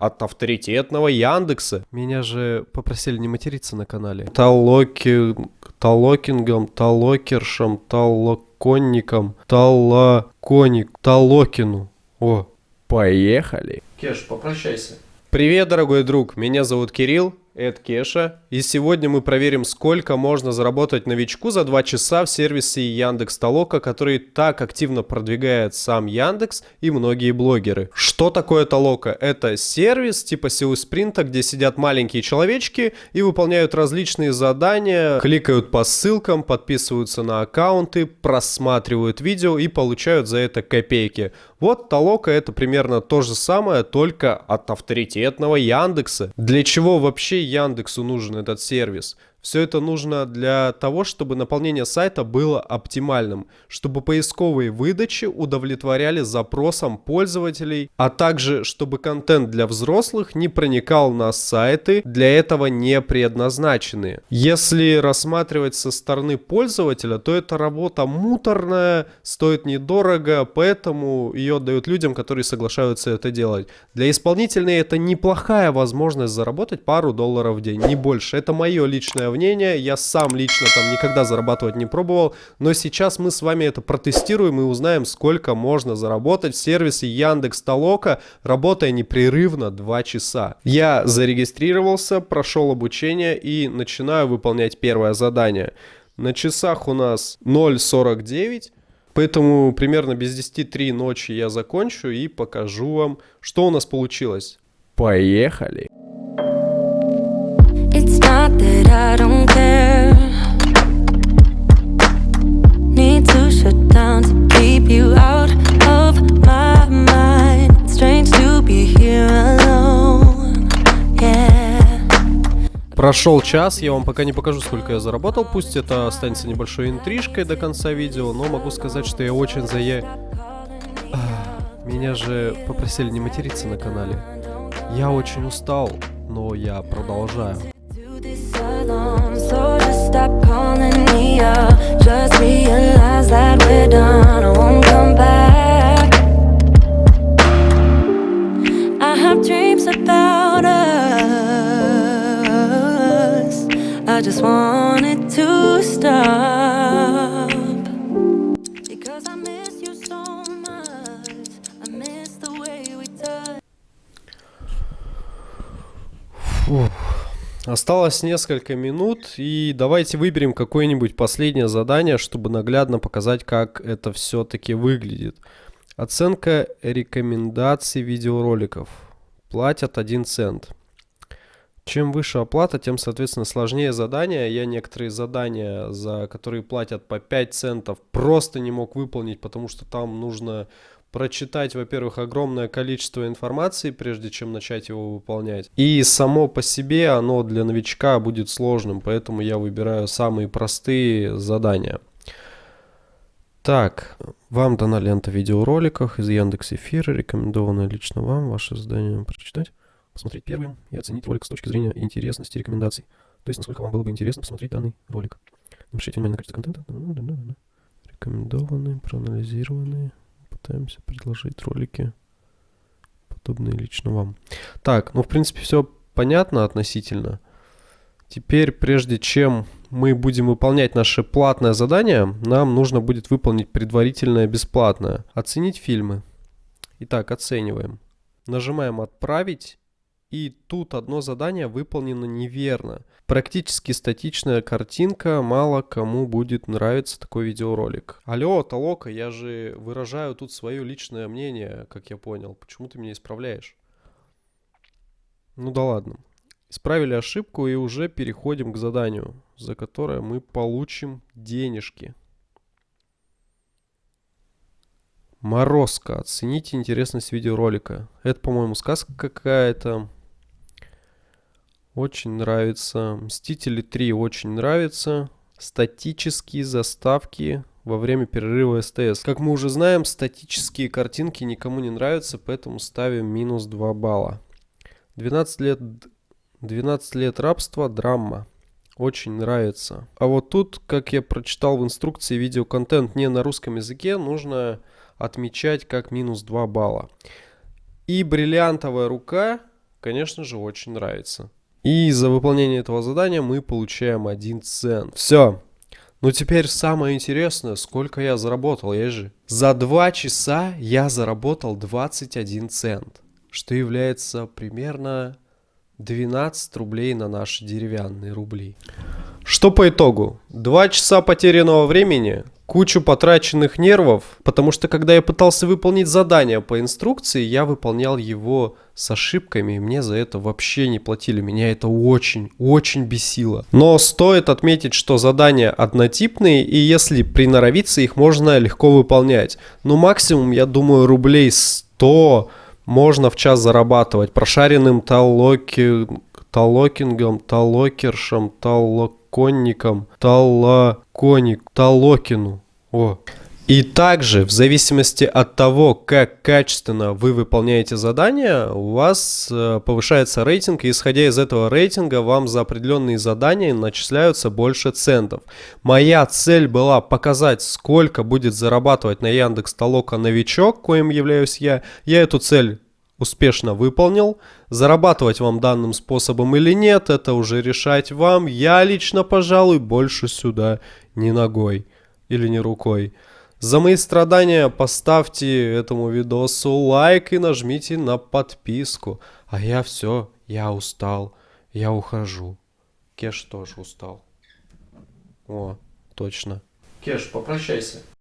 от авторитетного Яндекса. Меня же попросили не материться на канале. Талоки... Талокингом, талокершем, талоконником, талоконик, талокину. О, поехали. Кеш, попрощайся. Привет, дорогой друг, меня зовут Кирилл, это Кеша, и сегодня мы проверим, сколько можно заработать новичку за 2 часа в сервисе Яндекс Толока, который так активно продвигает сам Яндекс и многие блогеры. Что такое Толока? Это сервис типа силы спринта, где сидят маленькие человечки и выполняют различные задания, кликают по ссылкам, подписываются на аккаунты, просматривают видео и получают за это копейки. Вот Толока это примерно то же самое, только от авторитетного Яндекса. Для чего вообще Яндексу нужен этот сервис? Все это нужно для того, чтобы наполнение сайта было оптимальным, чтобы поисковые выдачи удовлетворяли запросам пользователей, а также чтобы контент для взрослых не проникал на сайты, для этого не предназначенные. Если рассматривать со стороны пользователя, то эта работа муторная, стоит недорого, поэтому ее дают людям, которые соглашаются это делать. Для исполнителей это неплохая возможность заработать пару долларов в день, не больше. Это мое личное мнение. Я сам лично там никогда зарабатывать не пробовал. Но сейчас мы с вами это протестируем и узнаем, сколько можно заработать в сервисе Яндекс Толока, работая непрерывно 2 часа. Я зарегистрировался, прошел обучение и начинаю выполнять первое задание. На часах у нас 0.49. Поэтому примерно без 10 ночи я закончу и покажу вам, что у нас получилось. Поехали! Прошел час, я вам пока не покажу, сколько я заработал. Пусть это останется небольшой интрижкой до конца видео, но могу сказать, что я очень за я... Меня же попросили не материться на канале. Я очень устал, но я продолжаю. So just stop calling me up. Just realize that we're done I won't come back. I have dreams about us. I just want it to stop. Because I miss you so much. I miss the way we touch Осталось несколько минут, и давайте выберем какое-нибудь последнее задание, чтобы наглядно показать, как это все-таки выглядит. Оценка рекомендаций видеороликов. Платят 1 цент. Чем выше оплата, тем, соответственно, сложнее задание. Я некоторые задания, за которые платят по 5 центов, просто не мог выполнить, потому что там нужно прочитать, во-первых, огромное количество информации, прежде чем начать его выполнять. И само по себе оно для новичка будет сложным, поэтому я выбираю самые простые задания. Так, вам дана лента видеороликов из Яндекс Эфира, рекомендованная лично вам, ваше задание прочитать, посмотреть первым и оценить ролик с точки зрения интересности рекомендаций. То есть, насколько вам было бы интересно посмотреть данный ролик. Напишите внимание на качество контента. Рекомендованные, проанализированные пытаемся предложить ролики, подобные лично вам. Так, ну в принципе все понятно относительно. Теперь, прежде чем мы будем выполнять наше платное задание, нам нужно будет выполнить предварительное бесплатное. Оценить фильмы. Итак, оцениваем. Нажимаем «Отправить». И тут одно задание выполнено неверно. Практически статичная картинка, мало кому будет нравиться такой видеоролик. Алло, Толока, я же выражаю тут свое личное мнение, как я понял. Почему ты меня исправляешь? Ну да ладно. Исправили ошибку и уже переходим к заданию, за которое мы получим денежки. Морозко. Оцените интересность видеоролика. Это, по-моему, сказка какая-то. Очень нравится. Мстители 3 очень нравится. Статические заставки во время перерыва СТС. Как мы уже знаем, статические картинки никому не нравятся, поэтому ставим минус 2 балла. 12 лет, 12 лет рабства, драма. Очень нравится. А вот тут, как я прочитал в инструкции, видеоконтент не на русском языке, нужно отмечать как минус 2 балла. И бриллиантовая рука конечно же, очень нравится. И за выполнение этого задания мы получаем 1 цент. Все. Ну теперь самое интересное, сколько я заработал, я же. За 2 часа я заработал 21 цент, что является примерно 12 рублей на наши деревянные рубли. Что по итогу? 2 часа потерянного времени, кучу потраченных нервов, потому что когда я пытался выполнить задание по инструкции, я выполнял его с ошибками, и мне за это вообще не платили. Меня это очень, очень бесило. Но стоит отметить, что задания однотипные, и если приноровиться, их можно легко выполнять. Ну, максимум, я думаю, рублей 100 можно в час зарабатывать прошаренным талоки, талокингом, талокершем, талоконником, талоконик, талокину. О. И также, в зависимости от того, как качественно вы выполняете задания, у вас э, повышается рейтинг, и исходя из этого рейтинга, вам за определенные задания начисляются больше центов. Моя цель была показать, сколько будет зарабатывать на Яндекс Толока новичок, коим являюсь я. Я эту цель успешно выполнил. Зарабатывать вам данным способом или нет, это уже решать вам. Я лично, пожалуй, больше сюда не ногой или не рукой. За мои страдания поставьте этому видосу лайк и нажмите на подписку. А я все, я устал, я ухожу. Кеш тоже устал. О, точно. Кеш, попрощайся.